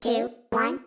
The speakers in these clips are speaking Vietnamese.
two, one,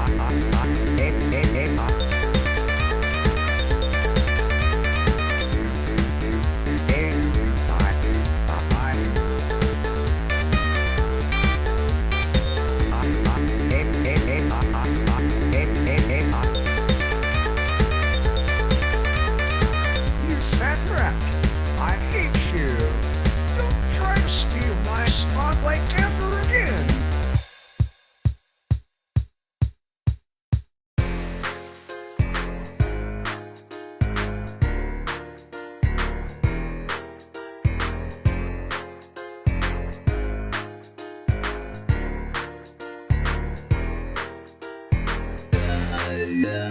I, I, Yeah.